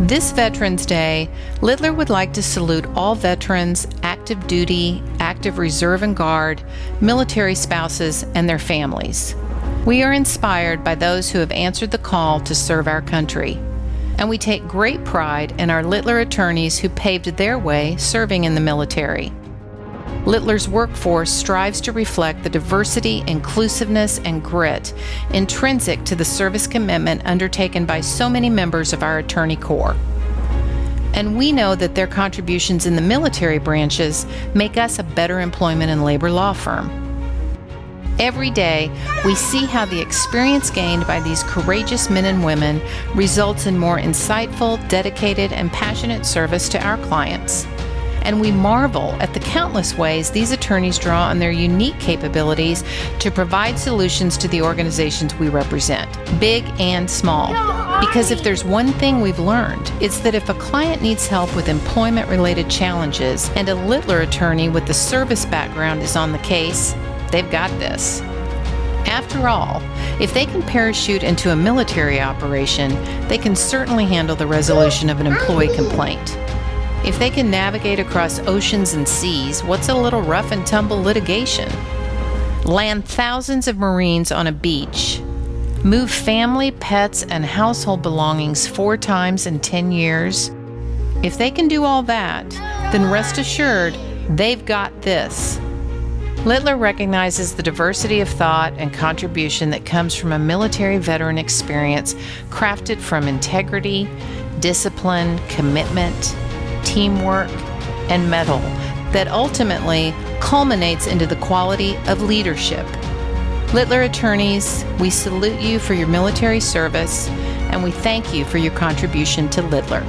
This Veterans Day, Littler would like to salute all veterans, active duty, active reserve and guard, military spouses, and their families. We are inspired by those who have answered the call to serve our country, and we take great pride in our Littler attorneys who paved their way serving in the military. Littler's workforce strives to reflect the diversity, inclusiveness, and grit intrinsic to the service commitment undertaken by so many members of our attorney corps. And we know that their contributions in the military branches make us a better employment and labor law firm. Every day, we see how the experience gained by these courageous men and women results in more insightful, dedicated, and passionate service to our clients and we marvel at the countless ways these attorneys draw on their unique capabilities to provide solutions to the organizations we represent, big and small. Because if there's one thing we've learned, it's that if a client needs help with employment related challenges and a Littler attorney with the service background is on the case, they've got this. After all, if they can parachute into a military operation, they can certainly handle the resolution of an employee complaint. If they can navigate across oceans and seas, what's a little rough and tumble litigation? Land thousands of Marines on a beach, move family, pets, and household belongings four times in 10 years. If they can do all that, then rest assured they've got this. Littler recognizes the diversity of thought and contribution that comes from a military veteran experience crafted from integrity, discipline, commitment, teamwork, and mettle that ultimately culminates into the quality of leadership. Littler attorneys, we salute you for your military service and we thank you for your contribution to Littler.